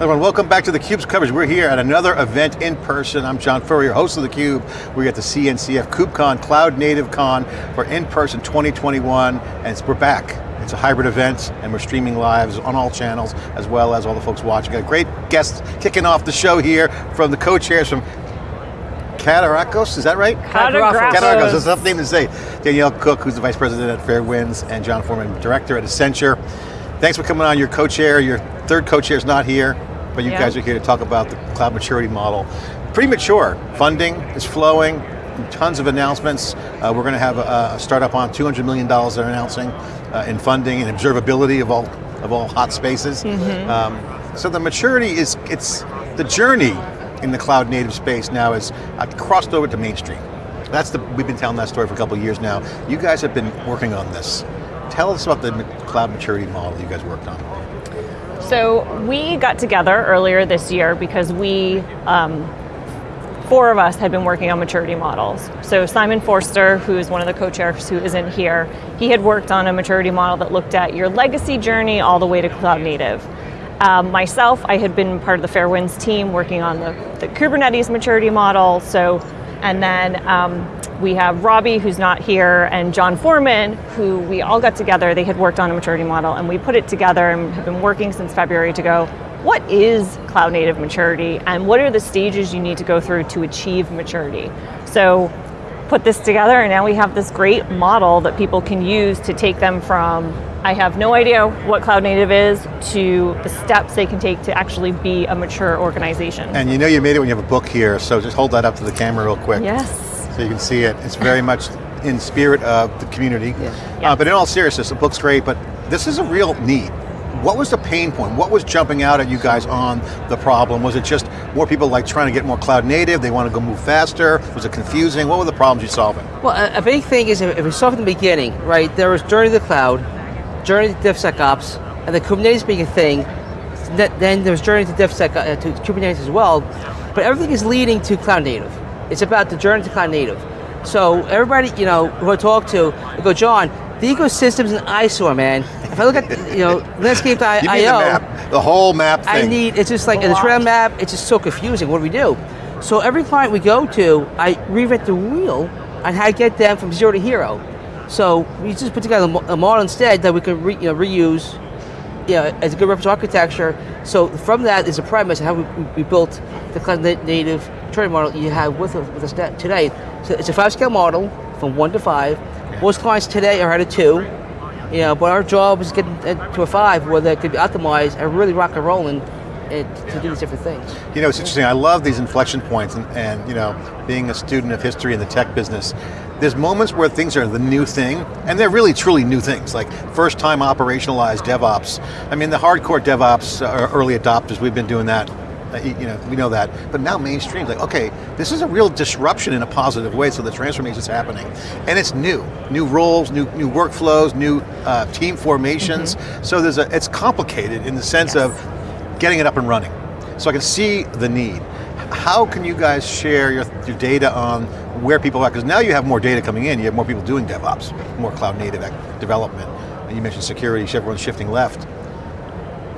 Everyone, welcome back to theCUBE's coverage. We're here at another event in person. I'm John Furrier, host of theCUBE. We're at the CNCF KubeCon, Cloud Native Con for in-person 2021, and we're back. It's a hybrid event, and we're streaming live on all channels, as well as all the folks watching. Got a great guest kicking off the show here from the co-chairs from Cartografos, is that right? Cartografos. Cartografos, that's a tough name to say. Danielle Cook, who's the Vice President at Fairwinds, and John Forman, Director at Accenture. Thanks for coming on, your co-chair, your third co-chair is not here, but you Yeah. guys are here to talk about the cloud maturity model. Pretty mature, funding is flowing, tons of announcements. Uh, we're going to have a, a startup on $200 million they're announcing uh, in funding and observability of all, of all hot spaces. Mm-hmm. Um, so the maturity is, it's, the journey in the cloud native space now is uh, crossed over to mainstream. That's the, we've been telling that story for a couple of years now. You guys have been working on this. Tell us about the cloud maturity model you guys worked on. So we got together earlier this year because we, um, four of us had been working on maturity models. So Simon Forster, who is one of the co-chairs who isn't here, he had worked on a maturity model that looked at your legacy journey all the way to cloud native. Um, myself, I had been part of the Fairwinds team working on the, the Kubernetes maturity model. So, and then um, we have Robbie, who's not here, and John Forman, who we all got together. They had worked on a maturity model, and we put it together and have been working since February to go, what is cloud native maturity, and what are the stages you need to go through to achieve maturity? So, put this together, and now we have this great model that people can use to take them from I have no idea what cloud native is to the steps they can take to actually be a mature organization. And you know you made it when you have a book here, so just hold that up to the camera real quick. yes. So you can see it. It's very much in spirit of the community. Yeah. Uh, but in all seriousness, the book's great, but this is a real need. What was the pain point? What was jumping out at you guys on the problem? Was it just more people like trying to get more cloud native? They want to go move faster? Was it confusing? What were the problems you solving? Well, a, a big thing is if we start from the beginning, right? There was journey to the cloud, journey to DevSecOps, and the Kubernetes being a thing. Then there was journey to DevSec uh, to Kubernetes as well. But everything is leading to cloud native. It's about the journey to cloud native. So everybody, you know, who I talk to, they go, John, the ecosystem's an eyesore, man. If I look at, you know, landscape.io, the the whole map I need, it's just like the trail map, it's just so confusing. What do we do? So every client we go to, I reinvent the wheel on how to get them from zero to hero. So we just put together a a model instead that we can re, you know, reuse you know, as a good reference architecture. So from that is a premise of how we, we built the cloud na- native training model you have with us, with us today. So it's a five scale model from one to five. Most clients today are at a two. You know, but our job is getting it to a five where they could be optimized and really rock and rolling and to do these different things. You know, it's interesting, I love these inflection points and, and you know, being a student of history in the tech business, there's moments where things are the new thing, and they're really truly new things, like first time operationalized DevOps. I mean, the hardcore DevOps are early adopters, we've been doing that, uh, you know, we know that. But now mainstream, like, okay, this is a real disruption in a positive way, so the transformation is happening. And it's new, new roles, new, new workflows, new uh, team formations. So there's a, it's complicated in the sense of getting it up and running. So I can see the need. How can you guys share your, your data on where people are? Because now you have more data coming in, you have more people doing DevOps, more cloud native development. And you mentioned security, everyone's shifting left.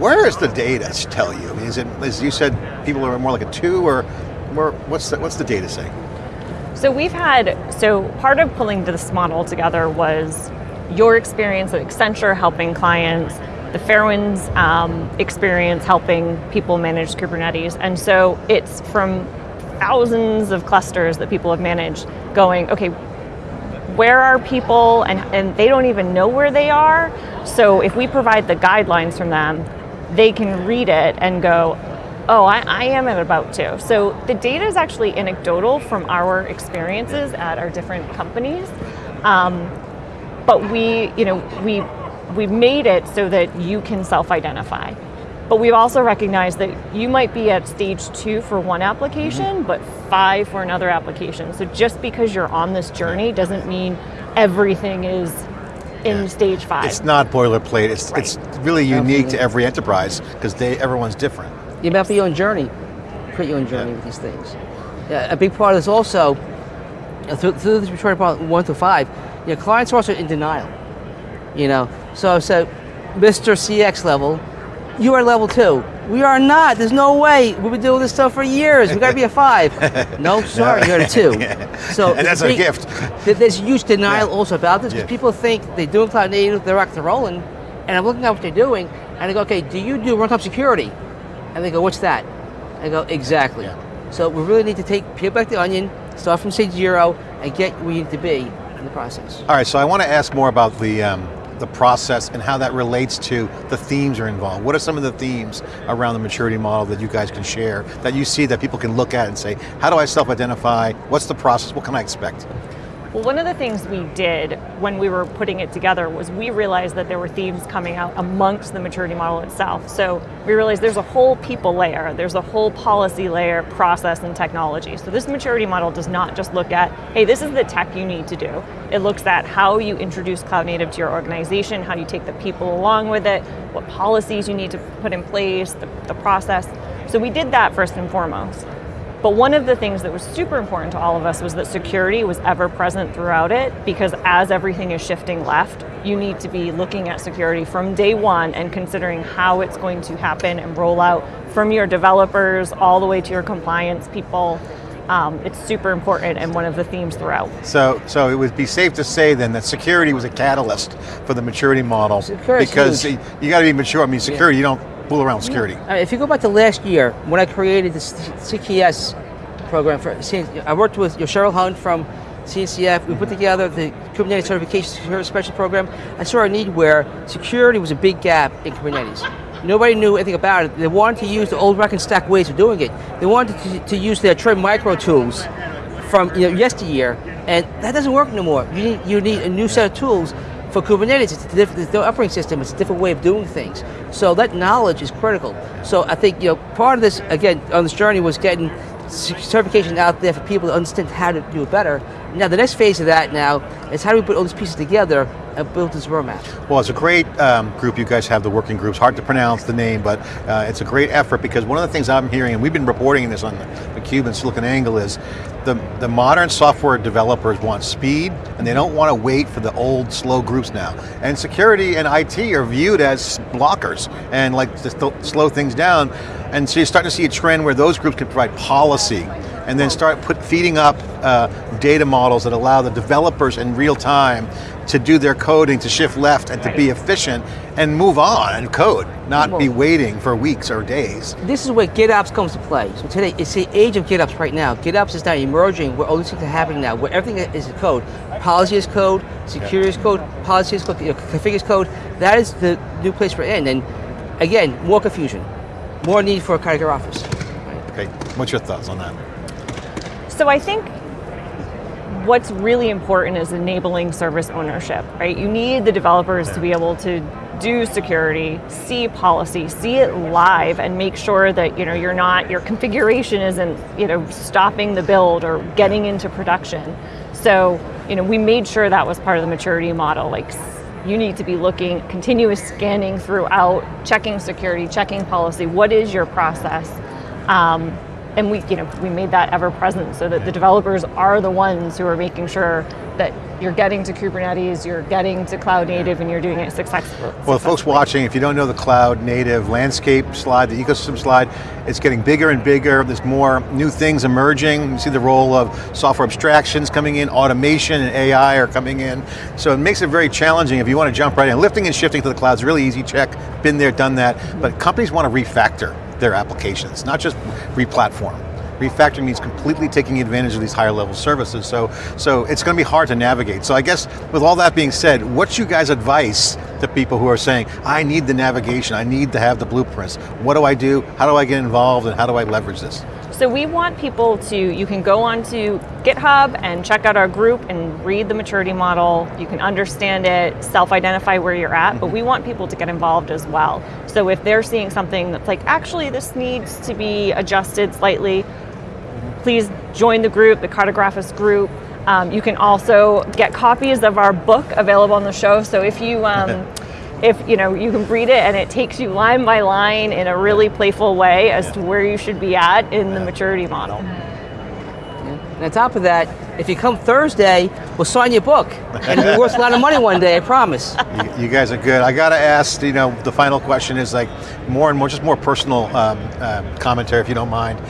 Where is the data tell you? Is it, as you said, people are more like a two or more, what's the, what's the data say? So we've had, so part of pulling this model together was your experience at Accenture helping clients, the Fairwinds um, experience helping people manage Kubernetes. And so it's from thousands of clusters that people have managed going, okay, where are people and, and they don't even know where they are. So if we provide the guidelines from them, they can read it and go, oh, I, I am about to. So the data is actually anecdotal from our experiences at our different companies. Um, but we, you know, we, we made it so that you can self-identify. But we've also recognized that you might be at stage two for one application, but five for another application. So just because you're on this journey doesn't mean everything is in Yeah. stage five. It's not boilerplate, it's, Right. it's really unique to every enterprise because they everyone's different. You map your own journey, create your own journey with these things. Yeah, a big part of this also, uh, through, through this maturity part one to five, you know, clients are also in denial. You know, so I said, Mr. CX level, you are level two. We are not. There's no way. We've been doing this stuff for years. We got to be a five. no, sorry, you're a two. So And that's a gift. th- There's huge denial Yeah. also about this because Yeah. people think they're doing cloud native, they're rocking and rolling, and I'm looking at what they're doing, and I go, okay, do you do runtime security? And they go, what's that? I go, exactly. Yeah. So we really need to take peel back the onion, start from stage zero, and get where you need to be in the process. All right, so I want to ask more about the um, the process and how that relates to the themes are involved. What are some of the themes around the maturity model that you guys can share that you see that people can look at and say, how do I self-identify? What's the process? What can I expect? Well, one of the things we did when we were putting it together was we realized that there were themes coming out amongst the maturity model itself. So we realized there's a whole people layer, there's a whole policy layer, process, and technology. So this maturity model does not just look at, hey, this is the tech you need to do. It looks at how you introduce cloud native to your organization, how you take the people along with it, what policies you need to put in place, the, the process. So we did that first and foremost. But one of the things that was super important to all of us was that security was ever present throughout it because as everything is shifting left, you need to be looking at security from day one and considering how it's going to happen and roll out from your developers all the way to your compliance people. Um, it's super important and one of the themes throughout. So, so it would be safe to say then that security was a catalyst for the maturity model Security's because huge. you got to be mature. I mean, security, you don't around security. Uh, if you go back to last year, when I created the CKS program for, I worked with Cheryl Hung from CNCF. We put together the Kubernetes Certification Security Special Program. I saw a need where security was a big gap in Kubernetes. Nobody knew anything about it. They wanted to use the old rack and stack ways of doing it. They wanted to, to use their Trend Micro tools from you know, yesteryear, and that doesn't work no more. You need, you need a new set of tools for Kubernetes. It's a different operating system. It's a different way of doing things. So that knowledge is critical. So I think you know part of this again on this journey was getting certification out there for people to understand how to do it better. Now the next phase of that now is how do we put all these pieces together and build this roadmap. Well, it's a great um, group you guys have, the working groups. Hard to pronounce the name, but uh, it's a great effort because one of the things I'm hearing, and we've been reporting this on the, the Cube and SiliconANGLE, is the, the modern software developers want speed and they don't want to wait for the old slow groups now. And security and IT are viewed as blockers and like to slow things down. And so you're starting to see a trend where those groups can provide policy and then start put, feeding up uh, data models that allow the developers in real time to do their coding, to shift left and to be efficient and move on and code, not be waiting for weeks or days. This is where GitOps comes to play. So today, it's the age of GitOps right now. GitOps is now emerging where all these things are happening now, where everything is code. Policy is code, security is code, policy is code, you know, config is code. That is the new place we're in. And again, more confusion, more need for a category office. Okay, what's your thoughts on that? So I think what's really important is enabling service ownership, right? You need the developers to be able to do security, see policy, see it live and make sure that, you know, you're not your configuration isn't, you know, stopping the build or getting into production. So, you know, we made sure that was part of the maturity model like you need to be looking continuous scanning throughout, checking security, checking policy. What is your process? Um, and we, you know, we made that ever present so that the developers are the ones who are making sure that you're getting to Kubernetes, you're getting to cloud native, and you're doing it successfully. Well, folks watching, if you don't know the cloud native landscape slide, the ecosystem slide, it's getting bigger and bigger. There's more new things emerging. You see the role of software abstractions coming in, automation and AI are coming in. So it makes it very challenging if you want to jump right in. Lifting and shifting to the cloud is really easy, check, been there, done that. But companies want to refactor their applications, not just re-platform. Refactoring means completely taking advantage of these higher level services, so, so it's going to be hard to navigate. So I guess with all that being said, what's you guys' advice to people who are saying, I need the navigation, I need to have the blueprints. What do I do? How do I get involved and how do I leverage this? So we want people to, you can go onto GitHub and check out our group and read the maturity model. You can understand it, self-identify where you're at, but we want people to get involved as well. So if they're seeing something that's like, actually this needs to be adjusted slightly, please join the group, the Cartografos group. Um, you can also get copies of our book available on the show. So if you, um, if you know, you can read it and it takes you line by line in a really playful way as to where you should be at in the maturity model. And on top of that, if you come Thursday, we'll sign your book. And it'll be worth a lot of money one day, I promise. You, you guys are good. I got to ask, you know, the final question is like more and more, just more personal um, um, commentary, if you don't mind.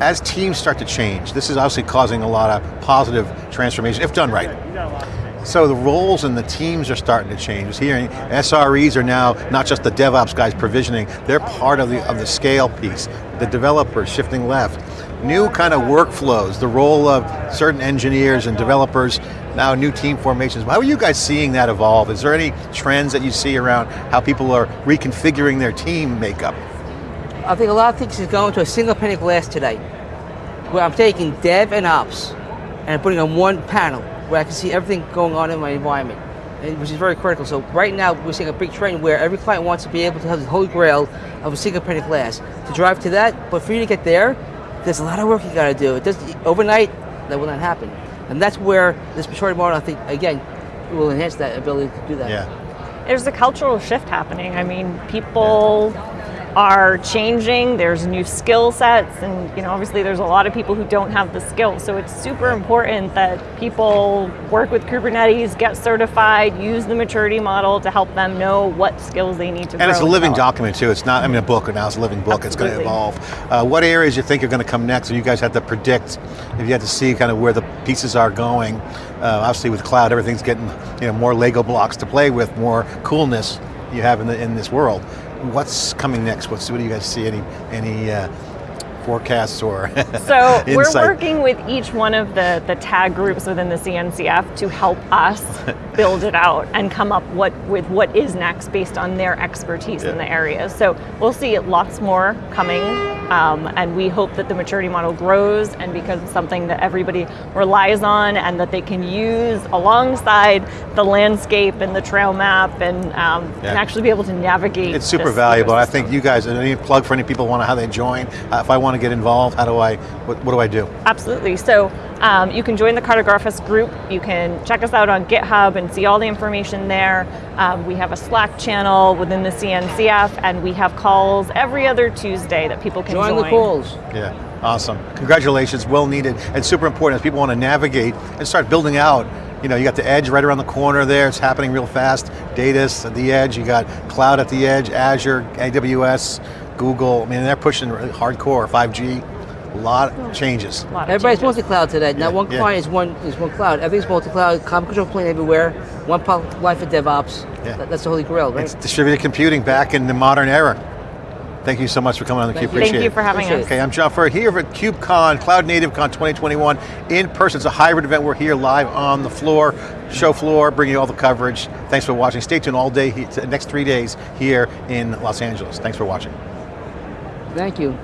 As teams start to change, this is obviously causing a lot of positive transformation, if done right. So the roles and the teams are starting to change. Here, SREs are now not just the DevOps guys provisioning, they're part of the, of the scale piece. The developers shifting left. New kind of workflows, the role of certain engineers and developers, now new team formations. How are you guys seeing that evolve? Is there any trends that you see around how people are reconfiguring their team makeup? I think a lot of things is going to a single pane of glass today, where I'm taking dev and ops, and putting on one panel, where I can see everything going on in my environment, and, which is very critical. So right now, we're seeing a big trend where every client wants to be able to have the holy grail of a single pane of glass. To drive to that, but for you to get there, there's a lot of work you got to do. It doesn't, overnight, that will not happen. And that's where this maturity model, I think, again, will enhance that ability to do that. Yeah. There's a cultural shift happening. I mean, people are changing, there's new skill sets, and you know, obviously there's a lot of people who don't have the skills. So it's super important that people work with Kubernetes, get certified, use the maturity model to help them know what skills they need to And it's a living develop. document too. It's not, I mean, a book, now it's a living book. It's going to evolve. Uh, what areas you think are going to come next? And you guys have to predict, if you had to see kind of where the pieces are going. Uh, obviously with cloud, everything's getting you know, more Lego blocks to play with, more coolness you have in, the, in this world. What's coming next? What's, what do you guys see? Any, any uh, forecasts or So we're working with each one of the, the tag groups within the CNCF to help us build it out and come up what, with what is next based on their expertise in the area. So we'll see lots more coming um, and we hope that the maturity model grows and becomes something that everybody relies on and that they can use alongside the landscape and the trail map and, um, and actually be able to navigate It's super valuable. I think you guys, any plug for any people want to how they join? Uh, if I want to get involved, how do I, what, what do I do? Absolutely. So um, you can join the Cartografos group. You can check us out on GitHub and see all the information there. Um, we have a Slack channel within the CNCF, and we have calls every other Tuesday that people can Join join. the calls. Yeah, awesome. Congratulations, well needed, and super important as people want to navigate and start building out. You know, you got the edge right around the corner there, it's happening real fast. Data's at the edge, you got cloud at the edge, Azure, AWS, Google, I mean, they're pushing really hardcore, 5G, a lot of changes. A lot of Everybody's changes. multi-cloud today. Not Yeah, one yeah. client is one is one cloud. Everything's multi-cloud. Common control plane everywhere. One pipeline for DevOps. Yeah. That- that's the holy grail, right? It's distributed computing back in the modern era. Thank you so much for coming on the Thank Cube, appreciate Thank you for having Appreciate us. it. Okay, I'm John Furrier here at KubeCon, Cloud Native Con 2021, in person. It's a hybrid event. We're here live on the floor, show floor, bringing you all the coverage. Thanks for watching. Stay tuned all day, he- next three days here in Los Angeles. Thanks for watching. Thank you.